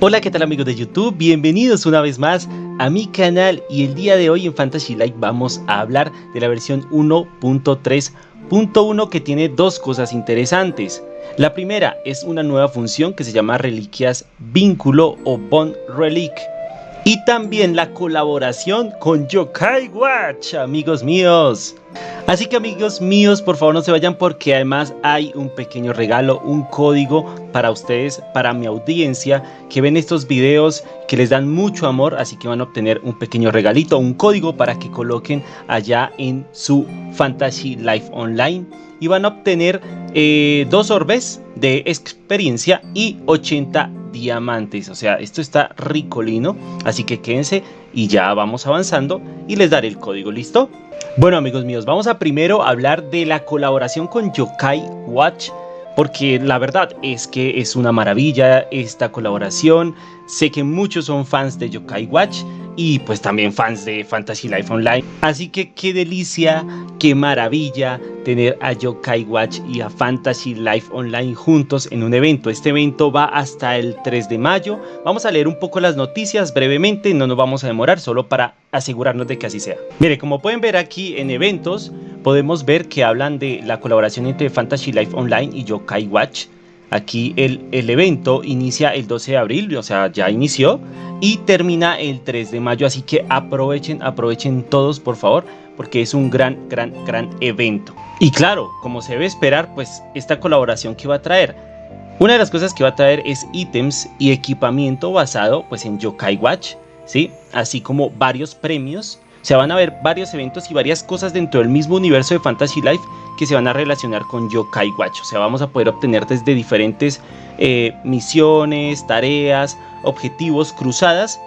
Hola, ¿qué tal amigos de YouTube? Bienvenidos una vez más a mi canal y el día de hoy en Fantasy Life vamos a hablar de la versión 1.3.1 que tiene dos cosas interesantes. La primera es una nueva función que se llama Reliquias Vínculo o Bond Relic y también la colaboración con Yokai Watch, amigos míos. Así que amigos míos, por favor no se vayan porque además hay un pequeño regalo, un código para ustedes, para mi audiencia que ven estos videos que les dan mucho amor, así que van a obtener un pequeño regalito, un código para que coloquen allá en su Fantasy Life Online y van a obtener eh, dos orbes de experiencia y 80 diamantes. O sea, esto está ricolino, así que quédense y ya vamos avanzando y les daré el código, ¿listo? Bueno amigos míos, vamos a primero hablar de la colaboración con Yokai Watch porque la verdad es que es una maravilla esta colaboración. Sé que muchos son fans de Yokai Watch y pues también fans de Fantasy Life Online. Así que qué delicia, qué maravilla tener a Yokai Watch y a Fantasy Life Online juntos en un evento. Este evento va hasta el 3 de mayo. Vamos a leer un poco las noticias brevemente, no nos vamos a demorar solo para asegurarnos de que así sea. Mire, como pueden ver aquí en eventos, podemos ver que hablan de la colaboración entre Fantasy Life Online y Yokai Watch. Aquí el, el, evento inicia el 12 de abril, o sea, ya inició, y termina el 3 de mayo, así que aprovechen, aprovechen todos, por favor, porque es un gran, gran, gran evento. Y claro, como se debe esperar, pues esta colaboración que va a traer, una de las cosas que va a traer es ítems y equipamiento basado pues en Yokai Watch, ¿sí? Así como varios premios se van a ver varios eventos y varias cosas dentro del mismo universo de Fantasy Life que se van a relacionar con Yokai Watch. O sea, vamos a poder obtener desde diferentes eh, misiones, tareas, objetivos, cruzadas,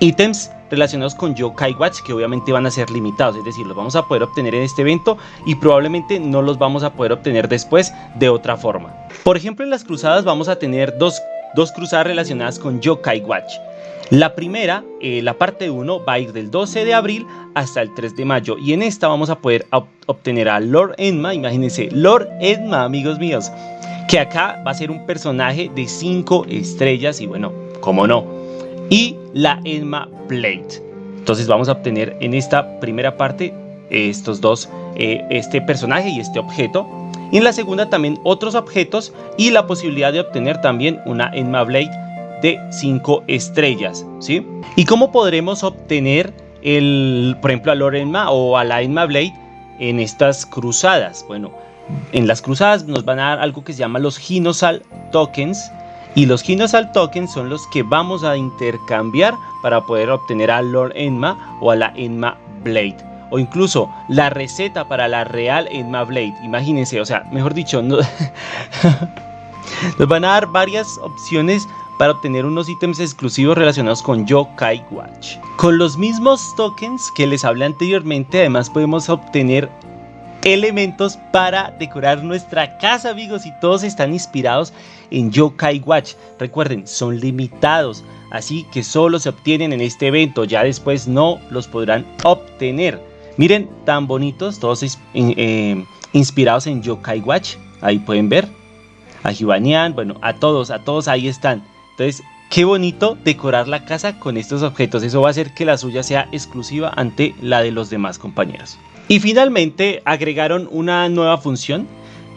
ítems relacionados con Yokai Watch que obviamente van a ser limitados, es decir, los vamos a poder obtener en este evento y probablemente no los vamos a poder obtener después de otra forma. Por ejemplo, en las cruzadas vamos a tener dos, dos cruzadas relacionadas con Yokai Watch. La primera, eh, la parte 1, va a ir del 12 de abril hasta el 3 de mayo y en esta vamos a poder obtener a Lord Enma, imagínense, Lord Enma, amigos míos, que acá va a ser un personaje de 5 estrellas y bueno, como no, y la Enma Blade. Entonces vamos a obtener en esta primera parte estos dos, eh, este personaje y este objeto. Y en la segunda también otros objetos y la posibilidad de obtener también una Enma Blade de 5 estrellas, ¿sí? ¿Y cómo podremos obtener el, por ejemplo, a Lorenma o a la Enma Blade en estas cruzadas? Bueno, en las cruzadas nos van a dar algo que se llama los Ginosal Tokens y los Ginosal Tokens son los que vamos a intercambiar para poder obtener a Lord Enma o a la Enma Blade o incluso la receta para la real Enma Blade. Imagínense, o sea, mejor dicho, nos van a dar varias opciones para obtener unos ítems exclusivos relacionados con Yokai Watch. Con los mismos tokens que les hablé anteriormente, además podemos obtener elementos para decorar nuestra casa amigos y todos están inspirados en Yokai Watch. Recuerden, son limitados, así que solo se obtienen en este evento, ya después no los podrán obtener. Miren, tan bonitos, todos eh, inspirados en Yokai Watch, ahí pueden ver. A Hibanian, bueno, a todos, a todos ahí están. Entonces, qué bonito decorar la casa con estos objetos. Eso va a hacer que la suya sea exclusiva ante la de los demás compañeros. Y finalmente agregaron una nueva función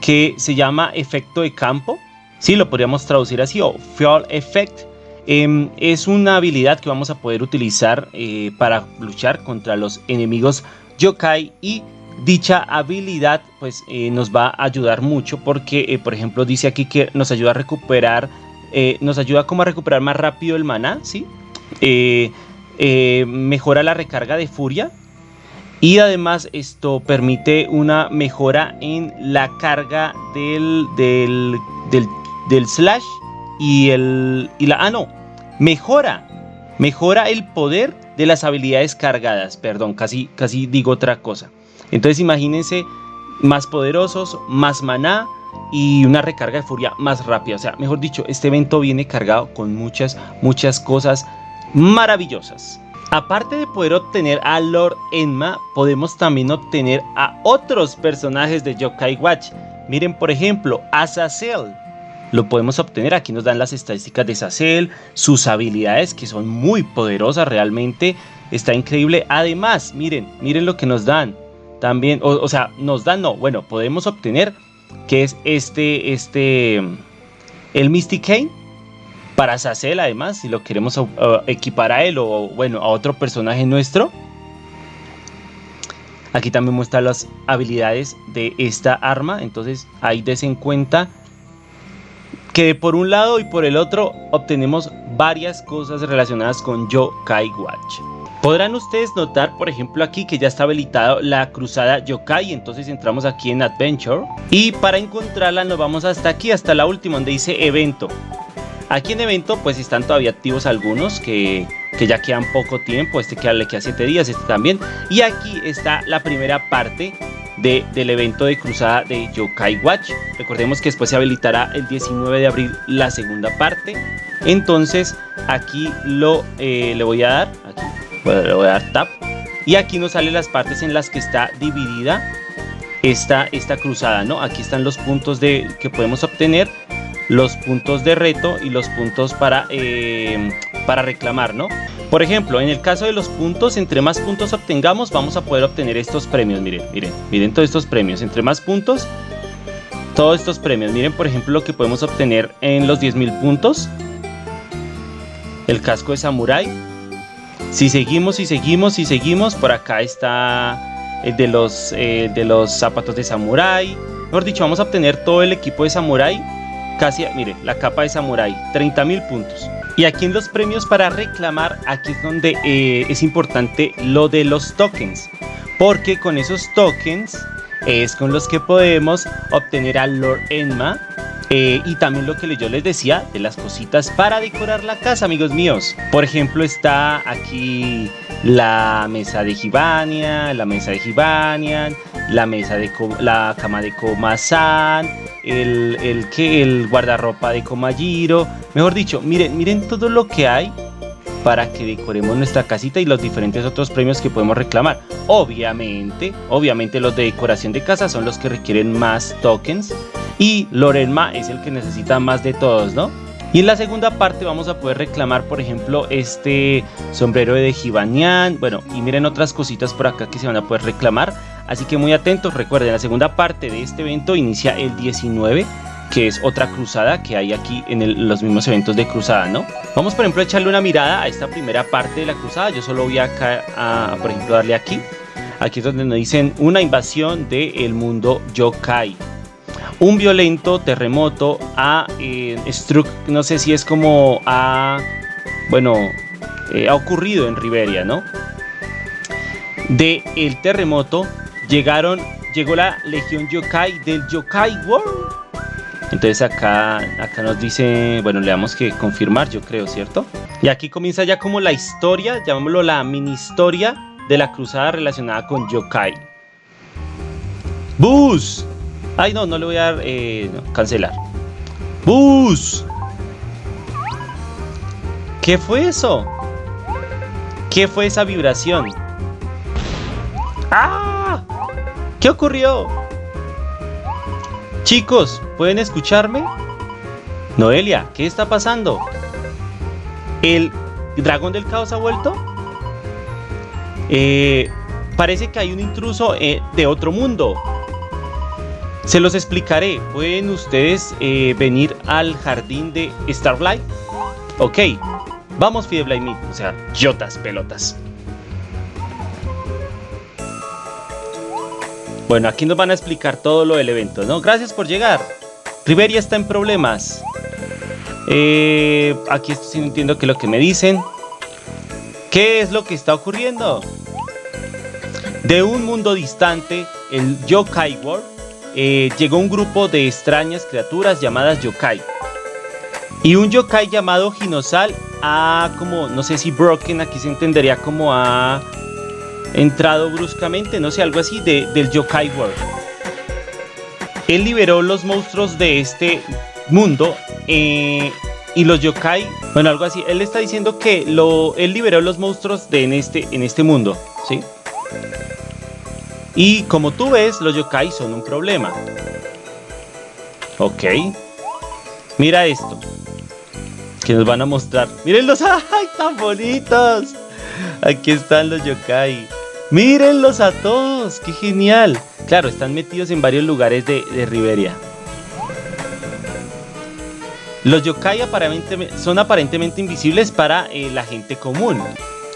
que se llama efecto de campo. Sí, lo podríamos traducir así o Field Effect. Em, es una habilidad que vamos a poder utilizar eh, para luchar contra los enemigos yokai y dicha habilidad pues eh, nos va a ayudar mucho porque eh, por ejemplo dice aquí que nos ayuda a recuperar eh, nos ayuda como a recuperar más rápido el maná, ¿sí? Eh, eh, mejora la recarga de furia y además esto permite una mejora en la carga del, del, del, slash y el... Y la, ah, no, mejora, mejora el poder de las habilidades cargadas, perdón, casi, casi digo otra cosa. Entonces imagínense más poderosos, más maná, y una recarga de furia más rápida. O sea, mejor dicho, este evento viene cargado con muchas, muchas cosas maravillosas. Aparte de poder obtener a Lord Enma, podemos también obtener a otros personajes de Yokai Watch. Miren, por ejemplo, Azazel. lo podemos obtener. Aquí nos dan las estadísticas de Sacel, sus habilidades que son muy poderosas realmente. Está increíble. Además, miren, miren lo que nos dan. También, o, sea, nos dan, no, bueno, podemos obtener que es este, este, el Mystic Kane para Sacel además, si lo queremos uh, equipar a él o bueno, a otro personaje nuestro. Aquí también muestra las habilidades de esta arma, entonces ahí des en cuenta que por un lado y por el otro obtenemos varias cosas relacionadas con Yokai Watch. Podrán ustedes notar, por ejemplo, aquí que ya está habilitado la cruzada Yokai, entonces entramos aquí en Adventure y para encontrarla nos vamos hasta aquí, hasta la última donde dice evento. Aquí en evento pues están todavía activos algunos que, ya quedan poco tiempo, este que le queda 7 días, este también. Y aquí está la primera parte del evento de cruzada de Yokai Watch. Recordemos que después se habilitará el 19 de abril la segunda parte. Entonces aquí lo eh, le voy a dar, aquí le voy a dar tap. Y aquí nos salen las partes en las que está dividida esta, esta cruzada, ¿no? Aquí están los puntos de, que podemos obtener, los puntos de reto y los puntos para, eh, para reclamar, ¿no? Por ejemplo, en el caso de los puntos, entre más puntos obtengamos, vamos a poder obtener estos premios. Miren, miren, miren todos estos premios. Entre más puntos, todos estos premios. Miren, por ejemplo, lo que podemos obtener en los 10.000 puntos. El casco de samurai. Si seguimos y seguimos y seguimos, por acá está el de los, eh, de los zapatos de samurai. Mejor dicho, vamos a obtener todo el equipo de samurai. Casi, mire, la capa de samurai, 30.000 puntos. Y aquí en los premios para reclamar, aquí es donde eh, es importante lo de los tokens. Porque con esos tokens es con los que podemos obtener al Lord Enma. Eh, y también lo que yo les decía de las cositas para decorar la casa, amigos míos. Por ejemplo, está aquí la mesa de Gibanian, la mesa de Gibanian, la mesa de la cama de Komasan, el, el, que el guardarropa de Komajiro. Mejor dicho, miren, miren todo lo que hay para que decoremos nuestra casita y los diferentes otros premios que podemos reclamar. Obviamente, obviamente los de decoración de casa son los que requieren más tokens y Lorenma es el que necesita más de todos, ¿no? Y en la segunda parte vamos a poder reclamar, por ejemplo, este sombrero de Jibanian. Bueno, y miren otras cositas por acá que se van a poder reclamar. Así que muy atentos, recuerden, la segunda parte de este evento inicia el 19 que es otra cruzada que hay aquí en los mismos eventos de cruzada, ¿no? Vamos por ejemplo a echarle una mirada a esta primera parte de la cruzada, yo solo voy acá a, por ejemplo, darle aquí, aquí es donde nos dicen una invasión del mundo yokai, un violento terremoto a eh, Struck, no sé si es como a, bueno, eh, ha ocurrido en Riberia, ¿no? De el terremoto llegaron, llegó la legión yokai del Yokai World. Entonces acá, acá nos dice, bueno, le damos que confirmar, yo creo, ¿cierto? Y aquí comienza ya como la historia, llamémoslo la mini historia de la cruzada relacionada con yokai. ¡Bus! Ay, no, no le voy a dar, eh, cancelar. ¡Bus! ¿Qué fue eso? ¿Qué fue esa vibración? ¡Ah! ¿Qué ocurrió? Chicos, ¿pueden escucharme? Noelia, ¿qué está pasando? ¿El dragón del caos ha vuelto? Eh, parece que hay un intruso eh, de otro mundo. Se los explicaré. ¿Pueden ustedes eh, venir al jardín de Starlight? Ok. Vamos, Fideblight O sea, yotas, pelotas. Bueno, aquí nos van a explicar todo lo del evento, ¿no? Gracias por llegar. Riveria está en problemas. Eh, aquí estoy entiendo qué es lo que me dicen. ¿Qué es lo que está ocurriendo? De un mundo distante, el Yokai World, eh, llegó un grupo de extrañas criaturas llamadas Yokai. Y un Yokai llamado Ginosal ha como, no sé si Broken, aquí se entendería como a entrado bruscamente, no sé, algo así, de, del Yokai World. Él liberó los monstruos de este mundo eh, y los yokai, bueno, algo así. Él está diciendo que lo, él liberó los monstruos de en este, en este mundo, ¿sí? Y como tú ves, los yokai son un problema. Ok. Mira esto. Que nos van a mostrar. Mírenlos. ¡Ay, tan bonitos! Aquí están los yokai. Mírenlos a todos. ¡Qué genial! Claro, están metidos en varios lugares de, de Riberia. Los yokai aparentemente, son aparentemente invisibles para eh, la gente común.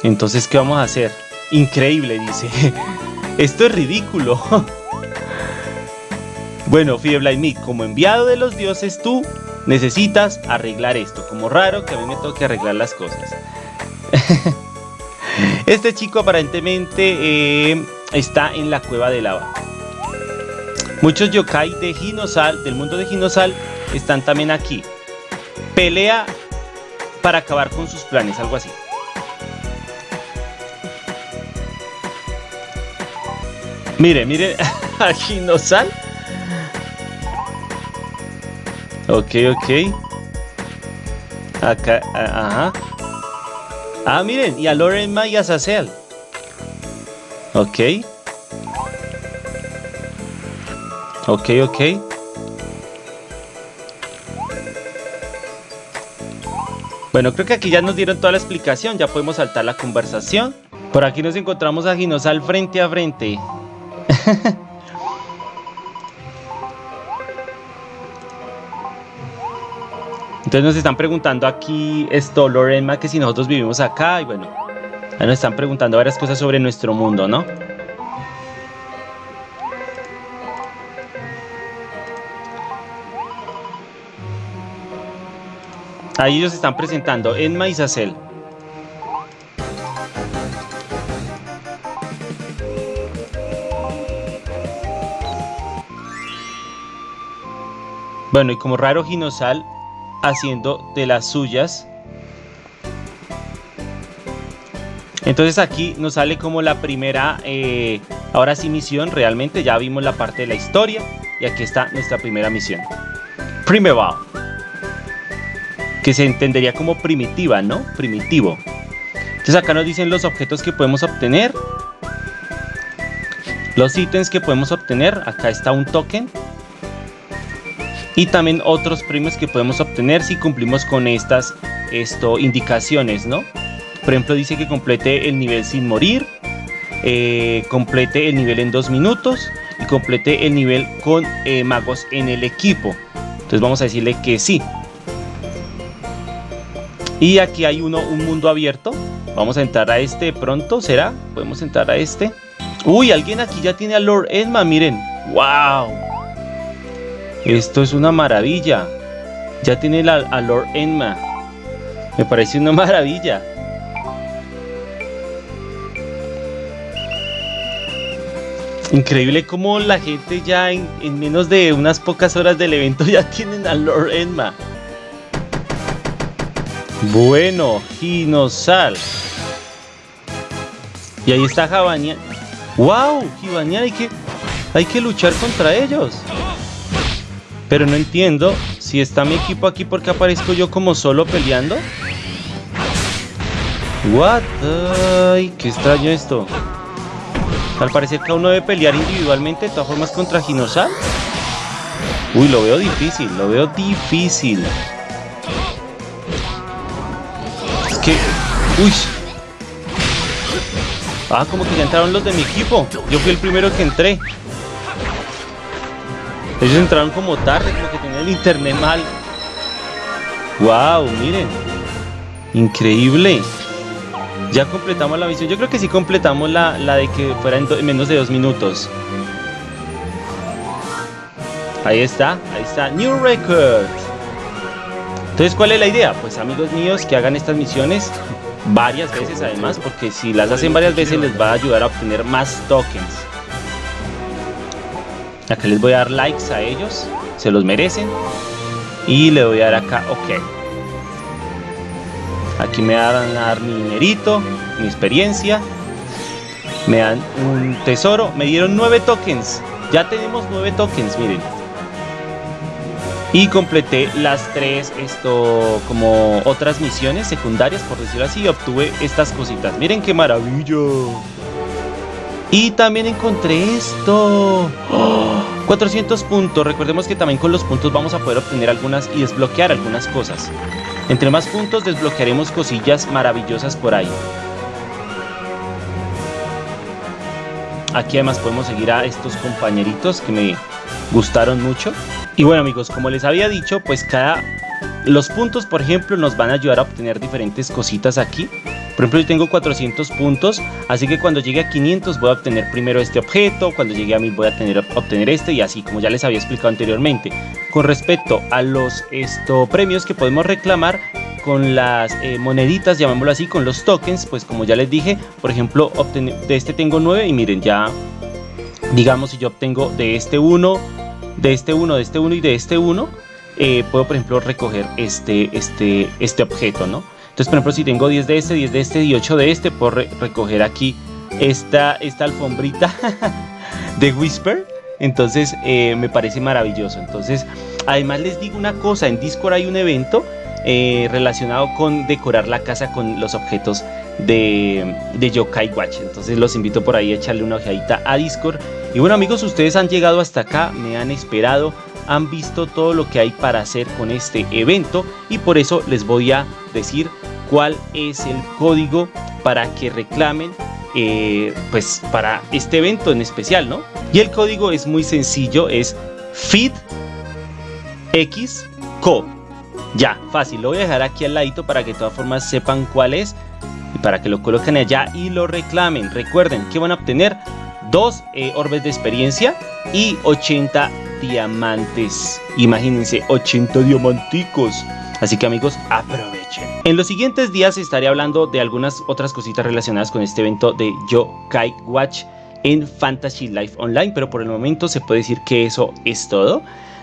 Entonces, ¿qué vamos a hacer? Increíble, dice. Esto es ridículo. bueno, Fieble como enviado de los dioses, tú necesitas arreglar esto. Como raro que a mí me toque arreglar las cosas. este chico aparentemente eh, está en la cueva de lava. Muchos yokai de Ginosal, del mundo de Ginosal, están también aquí pelea para acabar con sus planes, algo así. Mire, mire, aquí no sal. Ok, ok. Acá, ajá. Ah, miren, y a Loren y a. Ok. Ok, ok. Bueno, creo que aquí ya nos dieron toda la explicación, ya podemos saltar la conversación. Por aquí nos encontramos a Ginosal frente a frente. Entonces nos están preguntando aquí esto, Lorena, que si nosotros vivimos acá y bueno, nos están preguntando varias cosas sobre nuestro mundo, ¿no? Ahí ellos están presentando en Maizacel. Bueno, y como raro Ginosal haciendo de las suyas. Entonces aquí nos sale como la primera, eh, ahora sí misión, realmente ya vimos la parte de la historia y aquí está nuestra primera misión. Primero que se entendería como primitiva, ¿no? Primitivo. Entonces acá nos dicen los objetos que podemos obtener. Los ítems que podemos obtener. Acá está un token. Y también otros premios que podemos obtener si cumplimos con estas esto, indicaciones, ¿no? Por ejemplo, dice que complete el nivel sin morir. Eh, complete el nivel en dos minutos. Y complete el nivel con eh, magos en el equipo. Entonces vamos a decirle que sí. Y aquí hay uno, un mundo abierto. Vamos a entrar a este pronto, ¿será? Podemos entrar a este. Uy, alguien aquí ya tiene a Lord Edma, miren. ¡Wow! Esto es una maravilla. Ya tiene la, a Lord Edma. Me parece una maravilla. Increíble como la gente ya en, en, menos de unas pocas horas del evento ya tienen a Lord Edma. Bueno, Ginosal. Y ahí está Jabanian. ¡Wow! Jibanian, hay que, hay que luchar contra ellos. Pero no entiendo si está mi equipo aquí porque aparezco yo como solo peleando. What? Ay, qué extraño esto. Al parecer cada uno debe pelear individualmente de todas formas contra Ginosal. Uy, lo veo difícil, lo veo difícil. Uy. Ah, como que ya entraron los de mi equipo. Yo fui el primero que entré. Ellos entraron como tarde, como que tenían el internet mal. Wow, miren. Increíble. Ya completamos la misión. Yo creo que sí completamos la, de que fuera en, menos de dos minutos. Ahí está, ahí está. New Record. Entonces, ¿cuál es la idea? Pues amigos míos, que hagan estas misiones varias veces además, porque si las hacen varias veces les va a ayudar a obtener más tokens. Acá les voy a dar likes a ellos, se los merecen. Y le voy a dar acá, ok. Aquí me van a dar mi dinerito, mi experiencia. Me dan un tesoro, me dieron nueve tokens. Ya tenemos nueve tokens, miren y completé las tres esto como otras misiones secundarias por decirlo así y obtuve estas cositas miren qué maravilla Y también encontré esto. 400 puntos. Recordemos que también con los puntos vamos a poder obtener algunas y desbloquear algunas cosas. Entre más puntos desbloquearemos cosillas maravillosas por ahí. Aquí además podemos seguir a estos compañeritos que me gustaron mucho. Y bueno amigos, como les había dicho, pues cada... Los puntos, por ejemplo, nos van a ayudar a obtener diferentes cositas aquí. Por ejemplo, yo tengo 400 puntos, así que cuando llegue a 500 voy a obtener primero este objeto, cuando llegue a 1000 voy a tener, obtener este y así, como ya les había explicado anteriormente. Con respecto a los esto, premios que podemos reclamar, con las eh, moneditas, llamémoslo así, con los tokens, pues como ya les dije, por ejemplo, de este tengo 9 y miren, ya, digamos, si yo obtengo de este 1, de este 1, de este 1 y de este 1, eh, puedo, por ejemplo, recoger este, este, este objeto, ¿no? Entonces, por ejemplo, si tengo 10 de este, 10 de este y 8 de este, puedo recoger aquí esta, esta alfombrita de Whisper. Entonces, eh, me parece maravilloso. Entonces, además les digo una cosa, en Discord hay un evento eh, relacionado con decorar la casa con los objetos de, de Yokai Watch. Entonces los invito por ahí a echarle una ojeadita a Discord. Y bueno amigos, ustedes han llegado hasta acá, me han esperado, han visto todo lo que hay para hacer con este evento y por eso les voy a decir cuál es el código para que reclamen eh, pues para este evento en especial, ¿no? Y el código es muy sencillo, es FITXCO. Ya, fácil, lo voy a dejar aquí al ladito para que de todas formas sepan cuál es y para que lo coloquen allá y lo reclamen. Recuerden que van a obtener dos eh, orbes de experiencia y 80 diamantes. Imagínense, 80 diamanticos. Así que amigos, aprovechen. En los siguientes días estaré hablando de algunas otras cositas relacionadas con este evento de Yokai Watch en Fantasy Life Online, pero por el momento se puede decir que eso es todo.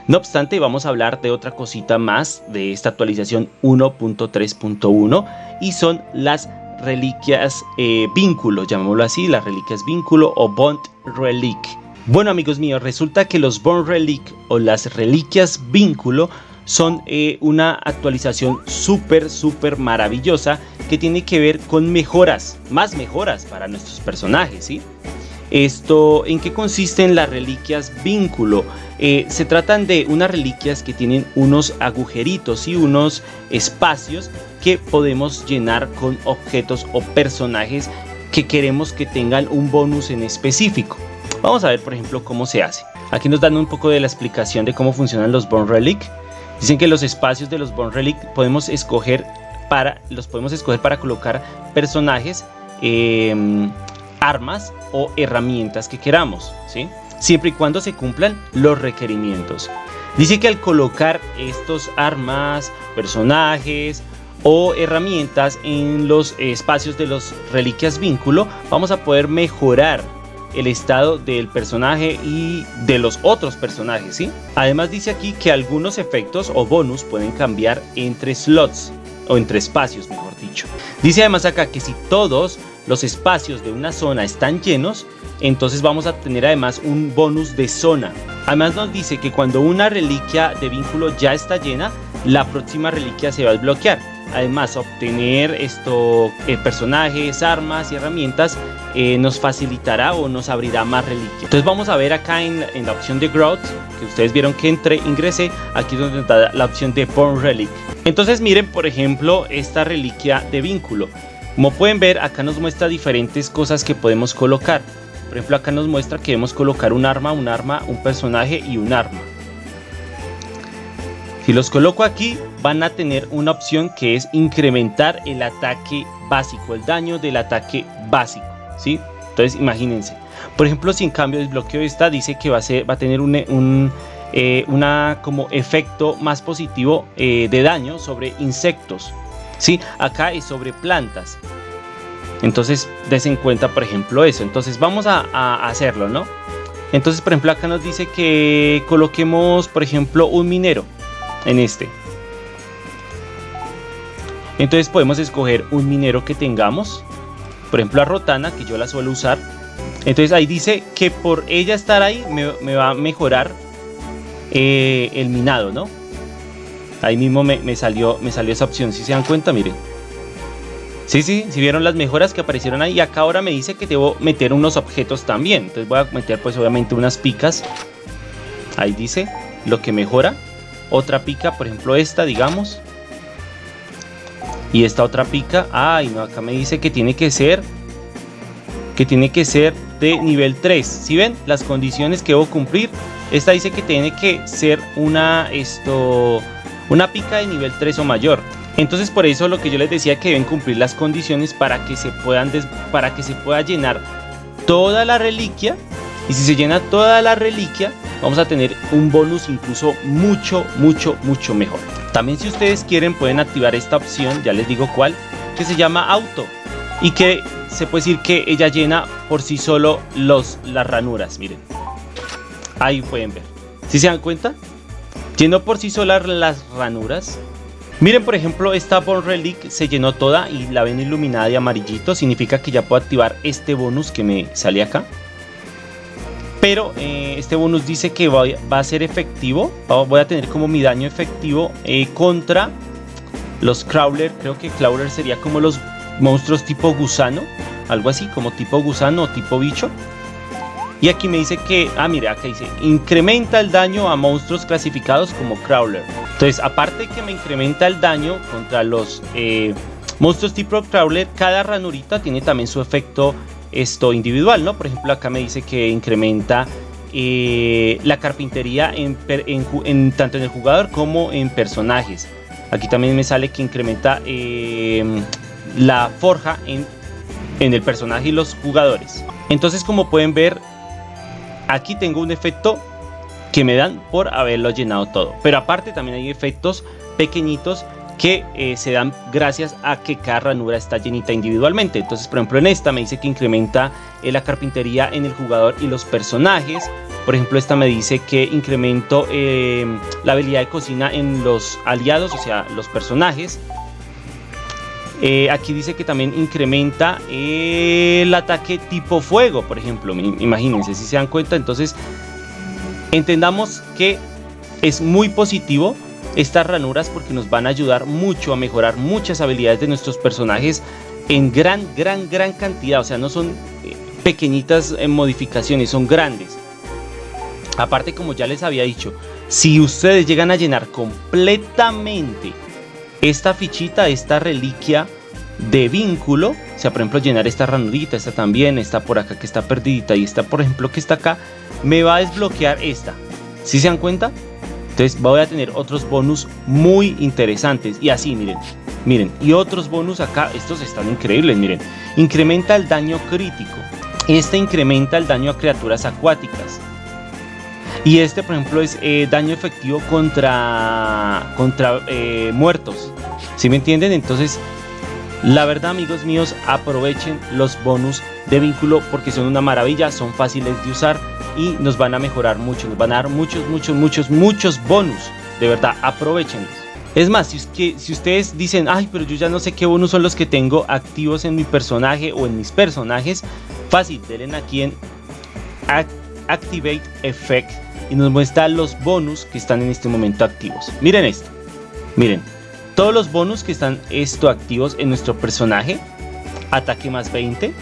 No obstante, vamos a hablar de otra cosita más de esta actualización 1.3.1 y son las reliquias eh, vínculo, llamémoslo así, las reliquias vínculo o Bond Relic. Bueno amigos míos, resulta que los Bond Relic o las reliquias vínculo son eh, una actualización súper, súper maravillosa que tiene que ver con mejoras, más mejoras para nuestros personajes, ¿sí? Esto, ¿en qué consisten las reliquias vínculo? Eh, se tratan de unas reliquias que tienen unos agujeritos y unos espacios que podemos llenar con objetos o personajes que queremos que tengan un bonus en específico. Vamos a ver por ejemplo cómo se hace. Aquí nos dan un poco de la explicación de cómo funcionan los Bone Relic. Dicen que los espacios de los Bone Relic podemos escoger para, los podemos escoger para colocar personajes eh, armas o herramientas que queramos, ¿sí? siempre y cuando se cumplan los requerimientos. Dice que al colocar estos armas, personajes o herramientas en los espacios de los reliquias vínculo, vamos a poder mejorar el estado del personaje y de los otros personajes, ¿sí? Además dice aquí que algunos efectos o bonus pueden cambiar entre slots o entre espacios, mejor dicho. Dice además acá que si todos los espacios de una zona están llenos, entonces vamos a tener además un bonus de zona. Además nos dice que cuando una reliquia de vínculo ya está llena, la próxima reliquia se va a desbloquear. Además, obtener esto, eh, personajes, armas y herramientas eh, nos facilitará o nos abrirá más reliquias. Entonces vamos a ver acá en, la opción de Growth, que ustedes vieron que entré, ingresé, aquí es donde está la opción de Born Relic. Entonces miren, por ejemplo, esta reliquia de vínculo. Como pueden ver, acá nos muestra diferentes cosas que podemos colocar. Por ejemplo, acá nos muestra que debemos colocar un arma, un arma, un personaje y un arma. Si los coloco aquí, van a tener una opción que es incrementar el ataque básico, el daño del ataque básico, ¿sí? Entonces, imagínense. Por ejemplo, si en cambio desbloqueo esta, dice que va a, ser, va a tener un, eh, una como efecto más positivo eh, de daño sobre insectos, ¿sí? Acá es sobre plantas. Entonces, des en cuenta, por ejemplo, eso. Entonces, vamos a, hacerlo, ¿no? Entonces, por ejemplo, acá nos dice que coloquemos, por ejemplo, un minero en este. Entonces podemos escoger un minero que tengamos. Por ejemplo, a Rotana, que yo la suelo usar. Entonces ahí dice que por ella estar ahí me, va a mejorar eh, el minado, ¿no? Ahí mismo me, salió, me salió esa opción, si se dan cuenta, miren. Sí, sí, si vieron las mejoras que aparecieron ahí. Acá ahora me dice que debo meter unos objetos también. Entonces voy a meter pues obviamente unas picas. Ahí dice lo que mejora. Otra pica, por ejemplo esta, digamos. Y esta otra pica. Ay, no, acá me dice que tiene que ser... Que tiene que ser de nivel 3. Si ven las condiciones que debo cumplir. Esta dice que tiene que ser una... Esto... Una pica de nivel 3 o mayor. Entonces por eso lo que yo les decía que deben cumplir las condiciones para que se puedan para que se pueda llenar toda la reliquia y si se llena toda la reliquia vamos a tener un bonus incluso mucho mucho mucho mejor. También si ustedes quieren pueden activar esta opción, ya les digo cuál, que se llama auto y que se puede decir que ella llena por sí solo los, las ranuras, miren. Ahí pueden ver. Si se dan cuenta, llenó por sí solas las ranuras Miren por ejemplo esta Bone Relic se llenó toda y la ven iluminada de amarillito. Significa que ya puedo activar este bonus que me sale acá. Pero eh, este bonus dice que va, a ser efectivo. Voy a tener como mi daño efectivo eh, contra los Crawler. Creo que Crawler sería como los monstruos tipo gusano. Algo así, como tipo gusano o tipo bicho. Y aquí me dice que, ah mira, acá dice, incrementa el daño a monstruos clasificados como Crawler. Entonces, aparte que me incrementa el daño contra los eh, monstruos tipo Crawler, cada ranurita tiene también su efecto esto individual, ¿no? Por ejemplo, acá me dice que incrementa eh, la carpintería en, tanto en el jugador como en personajes. Aquí también me sale que incrementa em, la forja en, en el personaje y los jugadores. Entonces, como pueden ver, Aquí tengo un efecto que me dan por haberlo llenado todo. Pero aparte también hay efectos pequeñitos que eh, se dan gracias a que cada ranura está llenita individualmente. Entonces, por ejemplo, en esta me dice que incrementa eh, la carpintería en el jugador y los personajes. Por ejemplo, esta me dice que incremento eh, la habilidad de cocina en los aliados, o sea, los personajes. Eh, aquí dice que también incrementa el ataque tipo fuego, por ejemplo. Imagínense, si se dan cuenta. Entonces, entendamos que es muy positivo estas ranuras porque nos van a ayudar mucho a mejorar muchas habilidades de nuestros personajes en gran, gran, gran cantidad. O sea, no son eh, pequeñitas eh, modificaciones, son grandes. Aparte, como ya les había dicho, si ustedes llegan a llenar completamente esta fichita, esta reliquia de vínculo, o sea, por ejemplo, llenar esta ranurita, esta también, está por acá que está perdidita y esta, por ejemplo, que está acá, me va a desbloquear esta. ¿Sí se dan cuenta? Entonces voy a tener otros bonus muy interesantes. Y así, miren, miren. Y otros bonus acá, estos están increíbles, miren. Incrementa el daño crítico. Este incrementa el daño a criaturas acuáticas. Y este, por ejemplo, es eh, daño efectivo contra, contra eh, muertos. ¿Sí me entienden? Entonces, la verdad, amigos míos, aprovechen los bonus de vínculo porque son una maravilla, son fáciles de usar y nos van a mejorar mucho. Nos van a dar muchos, muchos, muchos, muchos bonus. De verdad, aprovechenlos. Es más, si, ustedes dicen, ay, pero yo ya no sé qué bonus son los que tengo activos en mi personaje o en mis personajes, fácil, denle aquí en Activate Effect y nos muestra los bonus que están en este momento activos. Miren esto. Miren, todos los bonus que están esto activos en nuestro personaje. Ataque más 20.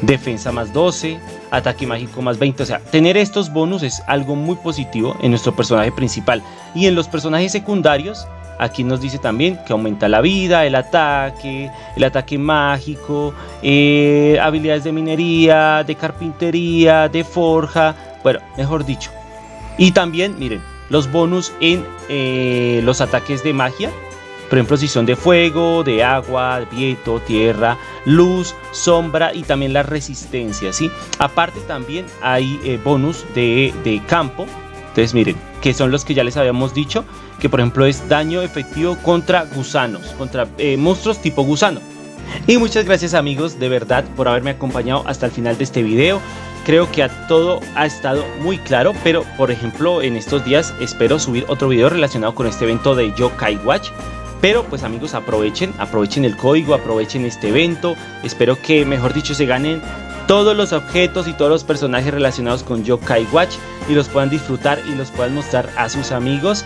Defensa más 12. Ataque mágico más 20. O sea, tener estos bonus es algo muy positivo en nuestro personaje principal. Y en los personajes secundarios, aquí nos dice también que aumenta la vida, el ataque, el ataque mágico, eh, habilidades de minería, de carpintería, de forja. Bueno, mejor dicho, y también, miren, los bonus en eh, los ataques de magia. Por ejemplo, si son de fuego, de agua, viento, tierra, luz, sombra y también la resistencia, ¿sí? Aparte también hay eh, bonus de, campo. Entonces miren, que son los que ya les habíamos dicho, que por ejemplo es daño efectivo contra gusanos, contra eh, monstruos tipo gusano. Y muchas gracias amigos de verdad por haberme acompañado hasta el final de este video creo que a todo ha estado muy claro, pero por ejemplo en estos días espero subir otro video relacionado con este evento de Yokai Watch. Pero pues amigos aprovechen, aprovechen el código, aprovechen este evento, espero que mejor dicho se ganen todos los objetos y todos los personajes relacionados con Yokai Watch y los puedan disfrutar y los puedan mostrar a sus amigos.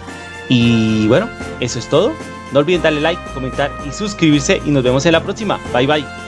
Y bueno, eso es todo. No olviden darle like, comentar y suscribirse y nos vemos en la próxima. Bye bye.